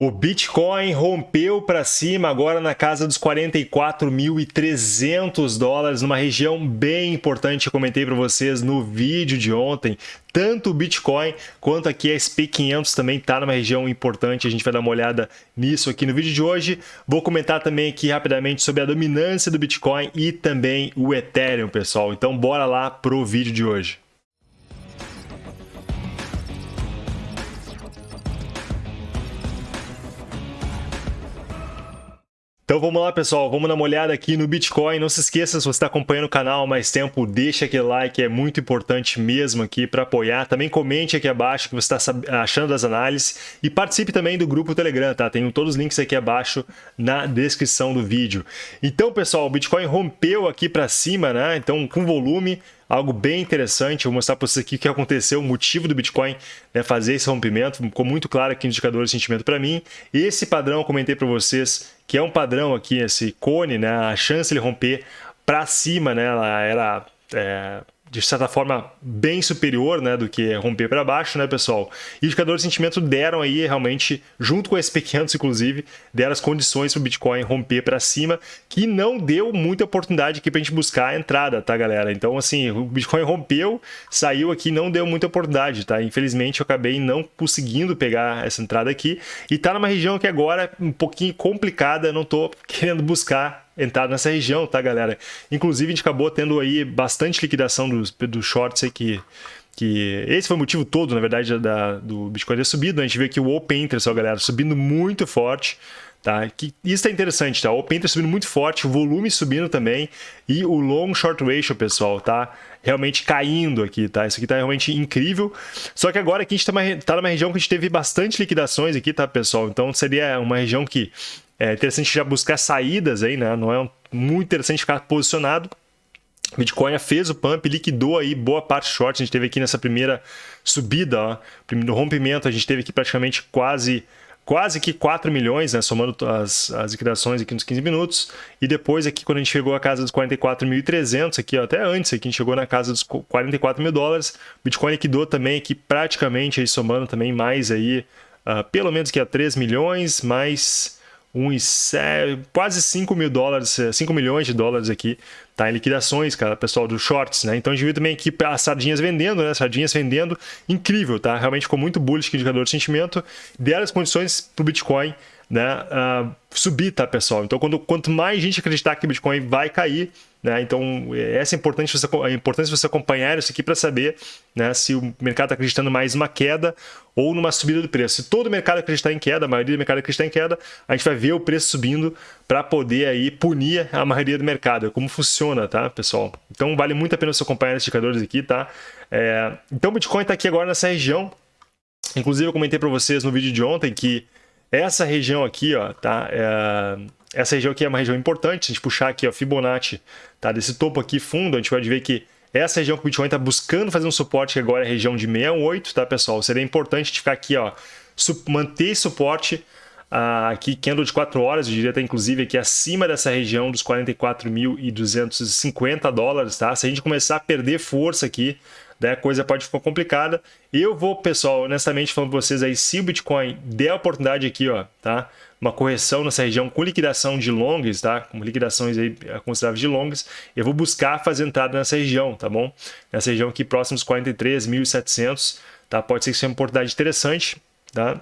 O Bitcoin rompeu para cima agora na casa dos 44.300 dólares, numa região bem importante. Eu comentei para vocês no vídeo de ontem. Tanto o Bitcoin quanto aqui a SP500 também está numa região importante. A gente vai dar uma olhada nisso aqui no vídeo de hoje. Vou comentar também aqui rapidamente sobre a dominância do Bitcoin e também o Ethereum, pessoal. Então bora lá pro vídeo de hoje. Então vamos lá, pessoal, vamos dar uma olhada aqui no Bitcoin. Não se esqueça, se você está acompanhando o canal há mais tempo, deixa aquele like, é muito importante mesmo aqui para apoiar. Também comente aqui abaixo o que você está achando das análises e participe também do grupo Telegram, tá? Tem todos os links aqui abaixo na descrição do vídeo. Então, pessoal, o Bitcoin rompeu aqui para cima, né? Então, com volume, algo bem interessante. Vou mostrar para vocês aqui o que aconteceu, o motivo do Bitcoin né, fazer esse rompimento. Ficou muito claro aqui no indicador de sentimento para mim. Esse padrão eu comentei para vocês que é um padrão aqui, esse cone, né, a chance de ele romper para cima, né, ela era é, de certa forma bem superior né, do que romper para baixo, né, pessoal? E os indicadores de sentimento deram aí realmente, junto com esse P500 inclusive, deram as condições para o Bitcoin romper para cima, que não deu muita oportunidade aqui para a gente buscar a entrada, tá, galera? Então, assim, o Bitcoin rompeu, saiu aqui, não deu muita oportunidade, tá? Infelizmente, eu acabei não conseguindo pegar essa entrada aqui e tá numa região que agora é um pouquinho complicada, não tô querendo buscar entrar nessa região, tá, galera? Inclusive, a gente acabou tendo aí bastante liquidação dos, dos shorts aí que que esse foi o motivo todo, na verdade, da, do Bitcoin ter subido. A gente vê aqui o Open Interest, ó, galera, subindo muito forte. Tá? Que, isso é interessante, tá? O Open Interest subindo muito forte, o volume subindo também e o Long Short Ratio, pessoal, tá? Realmente caindo aqui, tá? Isso aqui tá realmente incrível. Só que agora aqui a gente tá, uma, tá numa região que a gente teve bastante liquidações aqui, tá, pessoal? Então seria uma região que é interessante já buscar saídas aí, né? Não é muito interessante ficar posicionado. Bitcoin fez o pump, liquidou aí boa parte short. A gente teve aqui nessa primeira subida, ó, no rompimento, a gente teve aqui praticamente quase quase que 4 milhões, né, somando as, as liquidações aqui nos 15 minutos. E depois aqui, quando a gente chegou à casa dos 44.300, aqui ó, até antes, aqui a gente chegou na casa dos 44 mil dólares. Bitcoin liquidou também aqui praticamente, aí, somando também mais aí, uh, pelo menos que a 3 milhões, mais uns quase 5 mil dólares, 5 é, milhões de dólares aqui, tá? Em liquidações, cara, pessoal dos shorts, né? Então a gente viu também aqui as sardinhas vendendo, né? Sardinhas vendendo, incrível, tá? Realmente ficou muito bullish indicador de sentimento, deram as condições para o Bitcoin né, uh, subir, tá, pessoal? Então, quando, quanto mais gente acreditar que o Bitcoin vai cair, né, então essa é importante você, é importante você acompanhar isso aqui para saber né, se o mercado está acreditando mais numa queda ou numa subida do preço. Se todo o mercado acreditar em queda, a maioria do mercado acreditar em queda, a gente vai ver o preço subindo para poder aí punir a maioria do mercado. É como funciona, tá, pessoal? Então, vale muito a pena você acompanhar esses indicadores aqui, tá? É, então, o Bitcoin está aqui agora nessa região. Inclusive, eu comentei para vocês no vídeo de ontem que essa região aqui, ó, tá? É, essa região aqui é uma região importante. Se a gente puxar aqui, ó, Fibonacci, tá? Desse topo aqui fundo, a gente vai ver que essa região que o Bitcoin está buscando fazer um suporte, que agora é a região de 68, tá, pessoal? Seria importante a gente ficar aqui, ó, manter suporte uh, aqui, candle de 4 horas, eu diria até inclusive aqui acima dessa região dos 44.250 dólares, tá? Se a gente começar a perder força aqui, né, a coisa pode ficar complicada. Eu vou, pessoal, honestamente falando para vocês aí, se o Bitcoin der a oportunidade aqui, ó, tá? Uma correção nessa região com liquidação de longs, tá? Com liquidações aí é, consideráveis de longs, eu vou buscar fazer entrada nessa região, tá bom? Nessa região aqui próximo dos 43.700, tá? Pode ser que seja uma oportunidade interessante, tá?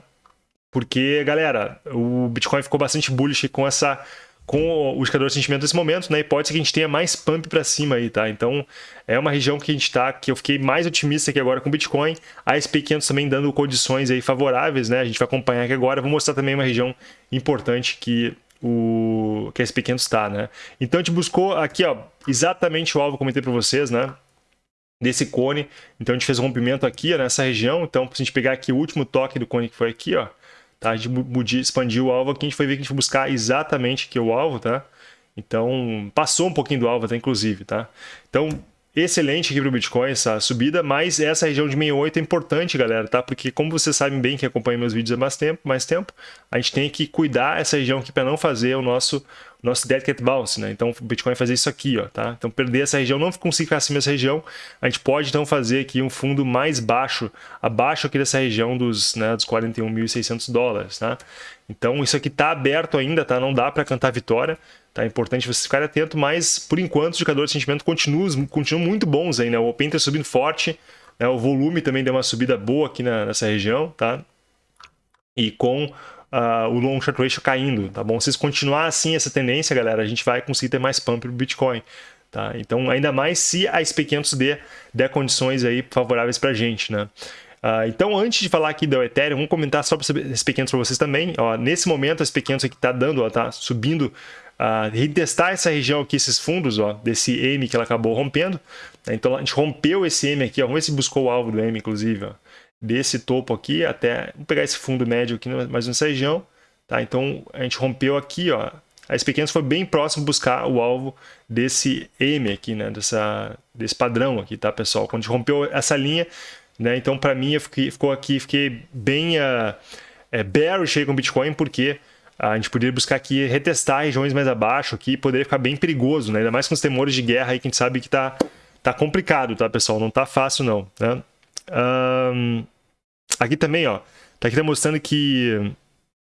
Porque, galera, o Bitcoin ficou bastante bullish com essa com o indicador de sentimento nesse momento, né? E pode ser que a gente tenha mais pump para cima aí, tá? Então, é uma região que a gente está, que eu fiquei mais otimista aqui agora com o Bitcoin. A SP500 também dando condições aí favoráveis, né? A gente vai acompanhar aqui agora. Vou mostrar também uma região importante que o que a SP500 está, né? Então, a gente buscou aqui, ó, exatamente o alvo que eu comentei para vocês, né? Desse cone. Então, a gente fez um rompimento aqui, ó, nessa região. Então, se a gente pegar aqui o último toque do cone que foi aqui, ó, Tá? A gente expandiu o alvo aqui, a gente foi ver que a gente foi buscar exatamente é o alvo, tá? Então, passou um pouquinho do alvo até, inclusive, tá? Então, excelente aqui para o Bitcoin essa subida, mas essa região de 68 é importante, galera, tá? Porque como vocês sabem bem que acompanham meus vídeos há mais tempo, mais tempo, a gente tem que cuidar essa região aqui para não fazer o nosso nosso dead cat bounce, né? Então o Bitcoin vai fazer isso aqui, ó, tá? Então perder essa região, não conseguir ficar acima dessa região, a gente pode então fazer aqui um fundo mais baixo, abaixo aqui dessa região dos, né, dos 41.600 dólares, tá? Então isso aqui tá aberto ainda, tá? Não dá para cantar vitória, tá? É importante você ficar atento, mas por enquanto os indicadores de sentimento continuam, continuam muito bons aí, né? O Open tá subindo forte, né? o volume também deu uma subida boa aqui na, nessa região, tá? E com uh, o long short ratio caindo, tá bom? Se continuar assim essa tendência, galera, a gente vai conseguir ter mais pump pro Bitcoin, tá? Então, ainda mais se a SP500 der, condições aí favoráveis pra gente, né? Uh, então, antes de falar aqui do Ethereum, vamos comentar sobre a SP500 para vocês também. Ó, nesse momento, a SP500 aqui está dando, ó, tá subindo, uh, retestar essa região aqui, esses fundos, ó, desse M que ela acabou rompendo. Né? Então, a gente rompeu esse M aqui, ó, vamos ver se buscou o alvo do M, inclusive. Ó desse topo aqui até, vamos pegar esse fundo médio aqui, mais nessa região, tá? Então, a gente rompeu aqui, ó, a SP500 foi bem próximo buscar o alvo desse M aqui, né, dessa, desse padrão aqui, tá, pessoal? Quando a gente rompeu essa linha, né, então para mim fiquei, ficou aqui, fiquei bem uh, é, bearish aí com Bitcoin, porque a gente poderia buscar aqui retestar regiões mais abaixo aqui, poderia ficar bem perigoso, né? Ainda mais com os temores de guerra aí que a gente sabe que tá, tá complicado, tá, pessoal? Não tá fácil não, né? Um, aqui também, ó. Tá aqui tá mostrando que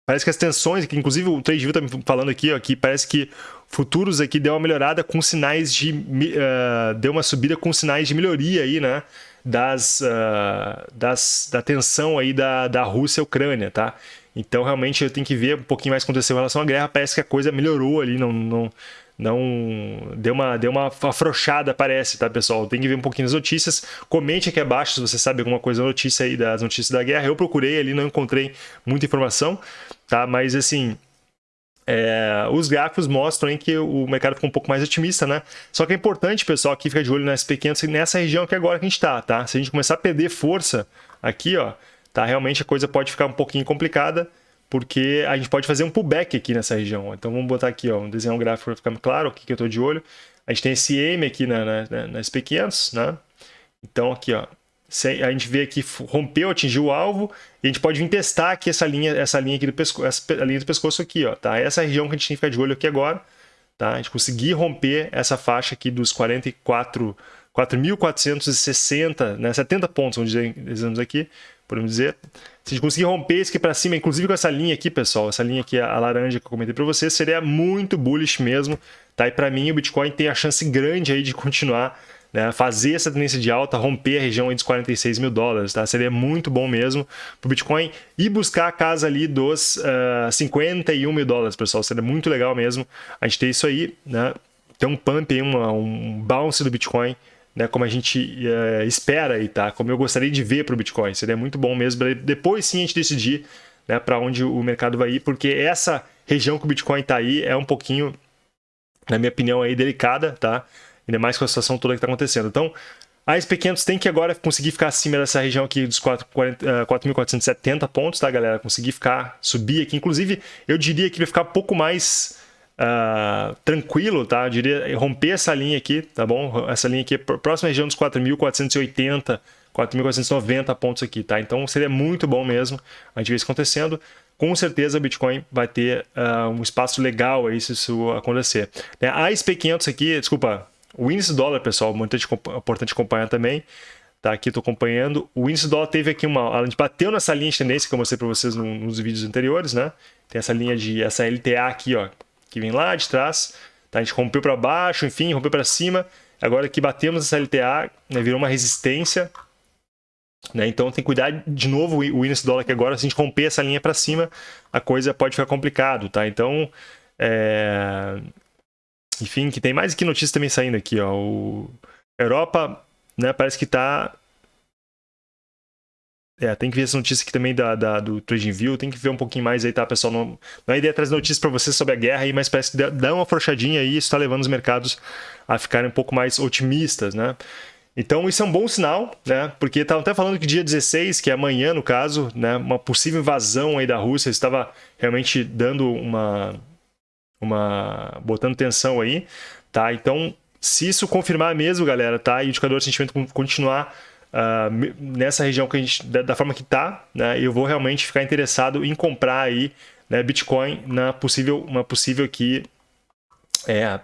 parece que as tensões, que inclusive o TradeView tá me falando aqui, ó, que parece que futuros aqui deu uma melhorada com sinais de uh, deu uma subida com sinais de melhoria aí, né? Das, uh, das da tensão aí da, da Rússia e Ucrânia, tá? Então realmente eu tenho que ver um pouquinho mais o que aconteceu em relação à guerra. Parece que a coisa melhorou ali, não, não não deu uma, deu uma afrouxada, parece, tá, pessoal? Tem que ver um pouquinho as notícias. Comente aqui abaixo se você sabe alguma coisa notícia aí das notícias da guerra. Eu procurei ali, não encontrei muita informação, tá? Mas assim, é, os gráficos mostram hein, que o mercado ficou um pouco mais otimista, né? Só que é importante, pessoal, aqui ficar de olho nas pequenas nessa região que agora que a gente está, tá? Se a gente começar a perder força aqui, ó, tá? Realmente a coisa pode ficar um pouquinho complicada porque a gente pode fazer um pullback aqui nessa região. Então vamos botar aqui, ó, desenhar um gráfico para ficar claro o que, que eu estou de olho. A gente tem esse M aqui na, na, na SP500, né? Então aqui, ó, a gente vê aqui rompeu, atingiu o alvo, e a gente pode vir testar aqui essa linha, essa linha aqui do pescoço, essa linha do pescoço aqui, ó, tá? Essa região que a gente tem que ficar de olho aqui agora, tá? A gente conseguir romper essa faixa aqui dos 44 4.460, né, 70 pontos, vamos dizer, aqui, podemos dizer. Se conseguir romper isso aqui para cima, inclusive com essa linha aqui, pessoal, essa linha aqui, a laranja que eu comentei para vocês, seria muito bullish mesmo, tá? E para mim o Bitcoin tem a chance grande aí de continuar, né, fazer essa tendência de alta, romper a região dos 46 mil dólares, tá? Seria muito bom mesmo para o Bitcoin e buscar a casa ali dos uh, ah, 51 mil dólares, pessoal. Seria muito legal mesmo a gente ter isso aí, né? Ter um pump aí, uma, um bounce do Bitcoin né, como a gente é, espera aí, tá? Como eu gostaria de ver para o Bitcoin. Seria muito bom mesmo. Depois sim a gente decidir né, para onde o mercado vai ir, porque essa região que o Bitcoin está aí é um pouquinho, na minha opinião, aí delicada, tá? Ainda mais com a situação toda que está acontecendo. Então, a SP500 tem que agora conseguir ficar acima dessa região aqui dos 4.470 pontos, tá, galera? Conseguir ficar, subir aqui. Inclusive, eu diria que vai ficar um pouco mais uh, tranquilo, tá? Eu diria romper essa linha aqui, tá bom? Essa linha aqui, próxima região dos 4.480, 4.490 pontos aqui, tá? Então seria muito bom mesmo a gente ver isso acontecendo. Com certeza o Bitcoin vai ter uh, um espaço legal aí se isso acontecer. Né? A SP500 aqui, desculpa, o índice dólar, pessoal, muito importante acompanhar também. Tá, aqui estou acompanhando. O índice dólar teve aqui uma. A gente bateu nessa linha de tendência que eu mostrei para vocês nos vídeos anteriores, né? Tem essa linha de. essa LTA aqui, ó, que vem lá de trás. Tá? A gente rompeu para baixo, enfim, rompeu para cima. Agora que batemos essa LTA, né, virou uma resistência. Né? Então tem que cuidar de novo o índice dólar que agora, se a gente romper essa linha para cima, a coisa pode ficar complicado. Tá? Então, é... enfim, que tem mais aqui notícias também saindo aqui. Ó. O... Europa né, parece que está é, tem que ver essa notícia aqui também da, da, do TradingView, tem que ver um pouquinho mais aí, tá, pessoal? Não, não é ideia trazer notícias para vocês sobre a guerra aí, mas parece que dá uma afrouxadinha aí, isso está levando os mercados a ficarem um pouco mais otimistas, né? Então isso é um bom sinal, né? Porque estavam até falando que dia 16, que é amanhã no caso, né? Uma possível invasão aí da Rússia estava realmente dando uma... uma botando tensão aí, tá? Então, se isso confirmar mesmo, galera, tá? E o indicador de sentimento continuar uh, nessa região que a gente, da, da forma que está, né, eu vou realmente ficar interessado em comprar aí né, Bitcoin na possível, uma possível aqui é,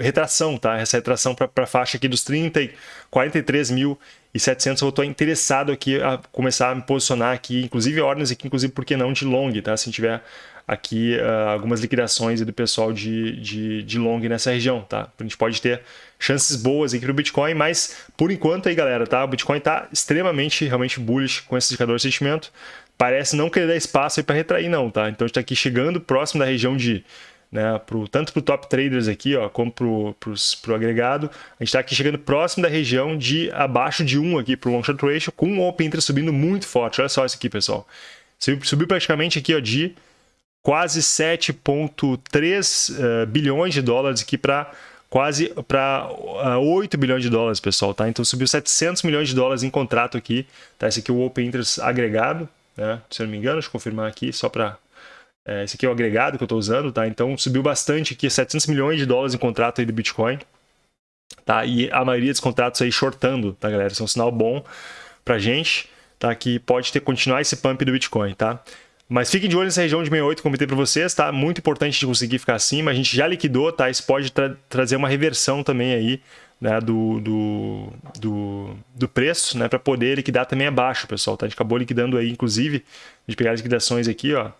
retração, tá? Essa retração para a faixa aqui dos 30 e 43 mil e 700 eu estou interessado aqui a começar a me posicionar aqui, inclusive ordens aqui, inclusive por que não de long, tá? Se tiver aqui uh, algumas liquidações do pessoal de, de, de long nessa região, tá? A gente pode ter chances boas aqui no Bitcoin, mas por enquanto aí, galera, tá? O Bitcoin está extremamente, realmente bullish com esse indicador de sentimento. Parece não querer dar espaço aí para retrair não, tá? Então a gente está aqui chegando próximo da região de né, pro, tanto para o top traders aqui, ó, como para o agregado. A gente está aqui chegando próximo da região de abaixo de 1 aqui para o long short ratio, com o open interest subindo muito forte. Olha só isso aqui, pessoal. Subiu, subiu praticamente aqui ó, de quase 7,3 uh, eh, bilhões de dólares aqui para quase para uh, 8 bilhões de dólares, pessoal, tá? Então subiu 700 milhões de dólares em contrato aqui, tá? Esse aqui é o Open Interest agregado, né? Se eu não me engano, deixa eu confirmar aqui, só para é, esse aqui é o agregado que eu estou usando, tá? Então subiu bastante aqui, 700 milhões de dólares em contrato aí do Bitcoin, tá? E a maioria dos contratos aí shortando, tá, galera? Isso é um sinal bom pra gente, tá? Que pode ter continuar esse pump do Bitcoin, tá? Mas fiquem de olho nessa região de 68, como eu para vocês, tá? Muito importante de conseguir ficar acima. A gente já liquidou, tá? Isso pode tra trazer uma reversão também aí, né? Do, do, do, do preço, né? Para poder liquidar também abaixo, pessoal, tá? A gente acabou liquidando aí, inclusive, de pegar as liquidações aqui, ó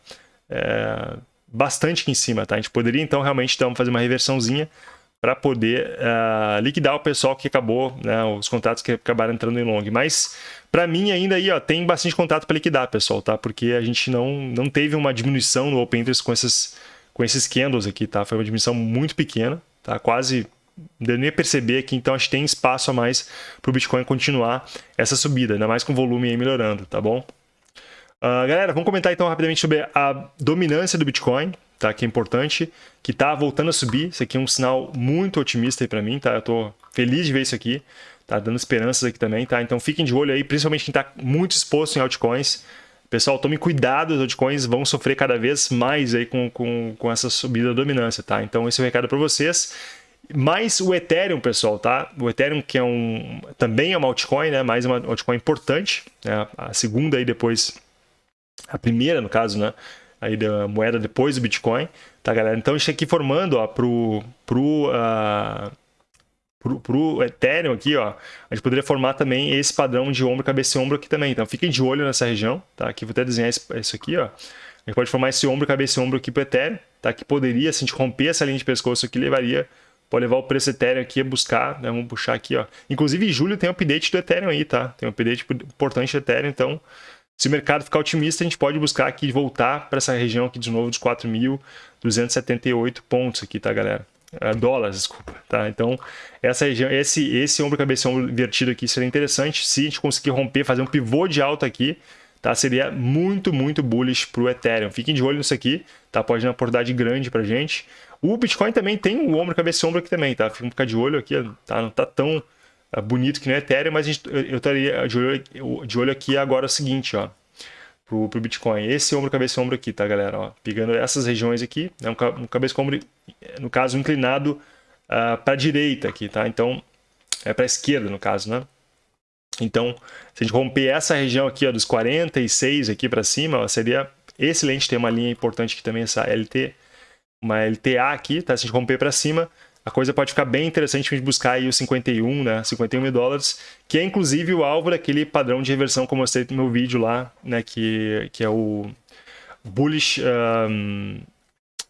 é, bastante aqui em cima, tá? A gente poderia então realmente então, fazer uma reversãozinha para poder uh, liquidar o pessoal que acabou, né, os contratos que acabaram entrando em long. Mas para mim ainda aí, ó, tem bastante contrato para liquidar, pessoal, tá? Porque a gente não, não teve uma diminuição no open interest com esses com esses candles aqui, tá? Foi uma diminuição muito pequena, tá? Quase deu nem perceber aqui, então acho que tem espaço a mais para o Bitcoin continuar essa subida, ainda mais com o volume aí melhorando, tá bom? Uh, galera, vamos comentar então rapidamente sobre a dominância do Bitcoin, tá? Que é importante, que está voltando a subir. Isso aqui é um sinal muito otimista para mim, tá? Eu estou feliz de ver isso aqui, tá? Dando esperanças aqui também, tá? Então fiquem de olho aí, principalmente quem está muito exposto em altcoins. Pessoal, tome cuidado, os altcoins vão sofrer cada vez mais aí com, com, com essa subida da dominância, tá? Então esse é o recado para vocês. Mais o Ethereum, pessoal, tá? O Ethereum que é um também é uma altcoin, né? Mais uma altcoin importante, né? A segunda aí depois a primeira, no caso, né? Aí da moeda depois do Bitcoin, tá, galera? Então, a gente aqui formando, ó, pro, pro, uh, pro, pro Ethereum aqui, ó, a gente poderia formar também esse padrão de ombro, cabeça e ombro aqui também. Então, fiquem de olho nessa região, tá? Aqui vou até desenhar isso aqui, ó. A gente pode formar esse ombro, cabeça e ombro aqui pro Ethereum, tá? Que poderia, se a gente romper essa linha de pescoço aqui, levaria pode levar o preço Ethereum aqui a buscar, né? Vamos puxar aqui, ó. Inclusive, em julho tem um update do Ethereum aí, tá? Tem um update importante do Ethereum, então se o mercado ficar otimista, a gente pode buscar aqui voltar para essa região aqui de novo dos 4.278 pontos aqui, tá, galera? É, dólares, desculpa, tá? Então, essa região, esse, esse ombro cabeça ombro invertido aqui seria interessante se a gente conseguir romper, fazer um pivô de alta aqui, tá? Seria muito, muito bullish para o Ethereum. Fiquem de olho nisso aqui, tá? Pode dar uma oportunidade grande para gente. O Bitcoin também tem o ombro cabeça ombro aqui também, tá? Fica um ficar de olho aqui, tá? Não tá tão é bonito que não é Ethereum, mas gente, eu estaria de olho, de olho aqui agora é o seguinte, ó, pro, pro Bitcoin. Esse ombro, cabeça ombro aqui, tá, galera? Ó, pegando essas regiões aqui, né, um, um cabeça ombro, no caso, inclinado uh, ah, para direita aqui, tá? Então, é para esquerda, no caso, né? Então, se a gente romper essa região aqui, ó, dos 46 aqui para cima, ó, seria excelente ter uma linha importante aqui também, essa LT, uma LTA aqui, tá? Se a gente romper para cima, a coisa pode ficar bem interessante para a gente buscar aí os 51, né, 51 mil dólares, que é inclusive o alvo daquele padrão de reversão que eu mostrei no meu vídeo lá, né, que, que é o bullish um,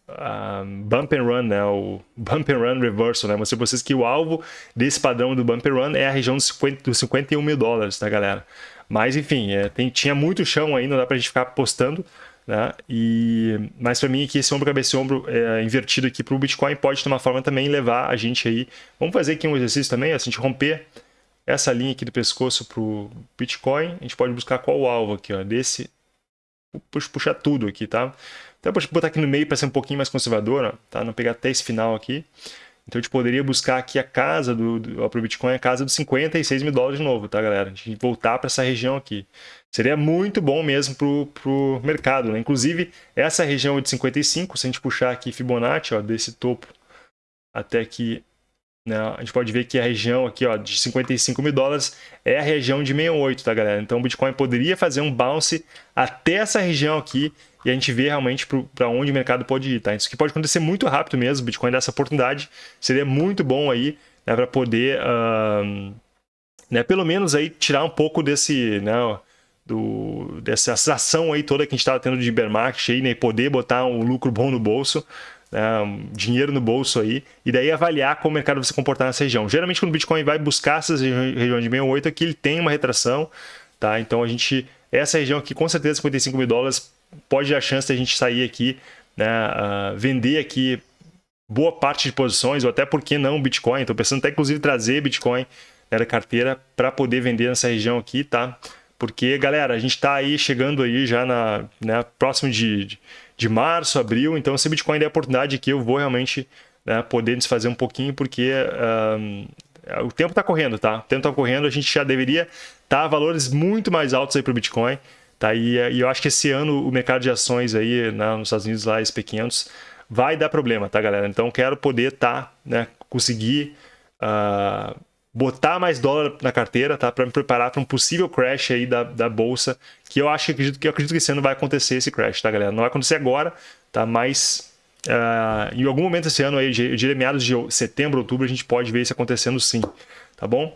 um, bump and run, né, o bump and run reversal, né, mostrei para vocês que o alvo desse padrão do bump and run é a região dos, 50, dos 51 mil dólares, tá, galera? Mas, enfim, é, tem, tinha muito chão aí, não dá para a gente ficar apostando, né? E, mas para mim aqui esse ombro cabeça ombro é, invertido aqui para o Bitcoin pode de uma forma também levar a gente aí. Vamos fazer aqui um exercício também, se a gente romper essa linha aqui do pescoço para o Bitcoin, a gente pode buscar qual o alvo aqui, ó, desse, puxa, puxar tudo aqui, tá? Então vou botar aqui no meio para ser um pouquinho mais conservador, ó, tá? Não pegar até esse final aqui. Então a gente poderia buscar aqui a casa do, do para o Bitcoin, a casa dos 56 mil dólares de novo, tá, galera? A gente voltar para essa região aqui. Seria muito bom mesmo para o mercado, né? Inclusive, essa região de 55, se a gente puxar aqui Fibonacci, ó, desse topo até aqui, né, a gente pode ver que a região aqui ó, de 55 mil dólares é a região de 68, tá, galera? Então o Bitcoin poderia fazer um bounce até essa região aqui e a gente vê realmente para onde o mercado pode ir, tá? Isso que pode acontecer muito rápido mesmo, o Bitcoin dessa oportunidade, seria muito bom aí, né, para poder, uh, né, pelo menos aí tirar um pouco desse, né, do, dessa ação aí toda que a gente estava tendo de market aí, né, e poder botar um lucro bom no bolso, né, dinheiro no bolso aí, e daí avaliar como o mercado vai se comportar nessa região. Geralmente quando o Bitcoin vai buscar essas regiões de 68 aqui, ele tem uma retração, tá? Então a gente, essa região aqui com certeza 55 mil dólares, pode dar chance de a gente sair aqui, né, uh, vender aqui boa parte de posições, ou até por que não Bitcoin, estou pensando até inclusive trazer Bitcoin né, da carteira para poder vender nessa região aqui, tá? Porque, galera, a gente está aí chegando aí já na né, próximo de, de, de, março, abril, então se Bitcoin der oportunidade aqui, eu vou realmente né, poder desfazer um pouquinho, porque um, o tempo está correndo, tá? O tempo está correndo, a gente já deveria estar tá a valores muito mais altos aí para o Bitcoin, tá? E, e, eu acho que esse ano o mercado de ações aí né, nos Estados Unidos, lá, SP500, vai dar problema, tá, galera? Então quero poder estar, tá, né, conseguir... Uh, botar mais dólar na carteira, tá? Para me preparar para um possível crash aí da, da bolsa, que eu acho que acredito, que eu acredito que esse ano vai acontecer esse crash, tá, galera? Não vai acontecer agora, tá? Mas uh, em algum momento esse ano aí, eu diria meados de setembro, outubro, a gente pode ver isso acontecendo sim, tá bom?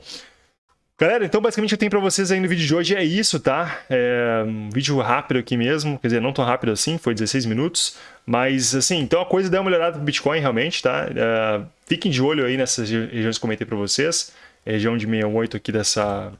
Galera, então basicamente eu tenho para vocês aí no vídeo de hoje é isso, tá? É um vídeo rápido aqui mesmo, quer dizer, não tão rápido assim, foi 16 minutos, mas assim, então a coisa deu uma melhorada pro Bitcoin realmente, tá? É, fiquem de olho aí nessas regiões que eu comentei para vocês região de 68 aqui dessa,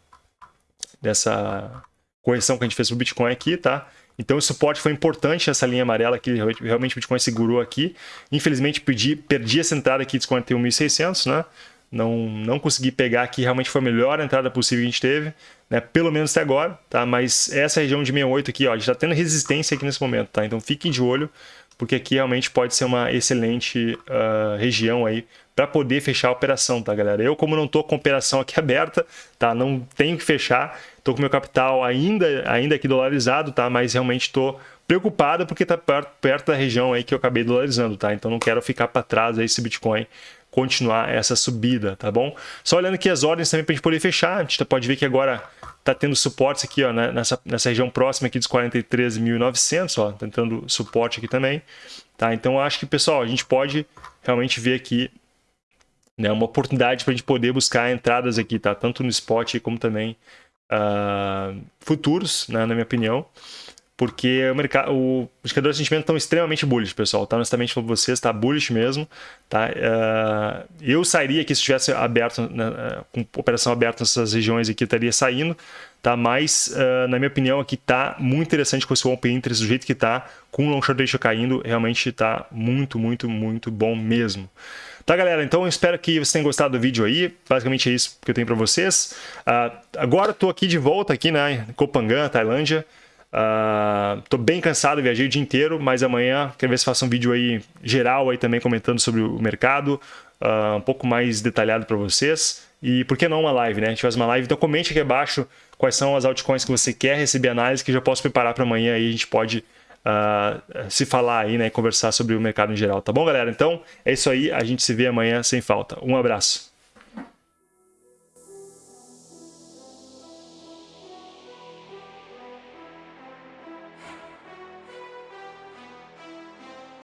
dessa correção que a gente fez o Bitcoin aqui, tá? Então o suporte foi importante essa linha amarela que realmente o Bitcoin segurou aqui. Infelizmente perdi, perdi essa entrada aqui de 41.600, né? Não, não consegui pegar aqui, realmente foi a melhor entrada possível que a gente teve, né? Pelo menos até agora, tá? Mas essa região de 68 aqui, ó, a gente está tendo resistência aqui nesse momento, tá? Então fiquem de olho, porque aqui realmente pode ser uma excelente uh, região aí para poder fechar a operação, tá, galera? Eu, como não estou com a operação aqui aberta, tá, não tenho que fechar, estou com meu capital ainda, ainda aqui dolarizado, tá, mas realmente estou preocupado porque está perto, perto da região aí que eu acabei dolarizando, tá? Então não quero ficar para trás aí se Bitcoin continuar essa subida, tá bom? Só olhando aqui as ordens também para a gente poder fechar, a gente pode ver que agora está tendo suportes aqui, ó, né, nessa, nessa região próxima aqui dos 43.900, ó, tentando suporte aqui também, tá? Então acho que, pessoal, a gente pode realmente ver aqui né, uma oportunidade para a gente poder buscar entradas aqui, tá? Tanto no spot como também uh, futuros, né, na minha opinião. Porque o mercado, o, os indicadores de sentimento estão extremamente bullish, pessoal. Tá honestamente com vocês, está bullish mesmo. Tá? Uh, eu sairia aqui se estivesse aberto, né, com operação aberta nessas regiões aqui, estaria saindo. Tá? Mas, uh, na minha opinião, aqui tá muito interessante com esse open interest do jeito que tá, com o long short ratio caindo, realmente está muito, muito, muito bom mesmo. Tá, galera? Então eu espero que vocês tenham gostado do vídeo aí. Basicamente é isso que eu tenho para vocês. Uh, agora estou aqui de volta aqui né, em Kopangan, Tailândia. Estou uh, bem cansado, viajei o dia inteiro, mas amanhã quero ver se faço um vídeo aí geral aí também comentando sobre o mercado, uh, um pouco mais detalhado para vocês. E por que não uma live, né? A gente faz uma live, então comente aqui abaixo quais são as altcoins que você quer receber análise, que já posso preparar para amanhã aí a gente pode uh, se falar aí, né, conversar sobre o mercado em geral, tá bom, galera? Então, é isso aí, a gente se vê amanhã sem falta. Um abraço.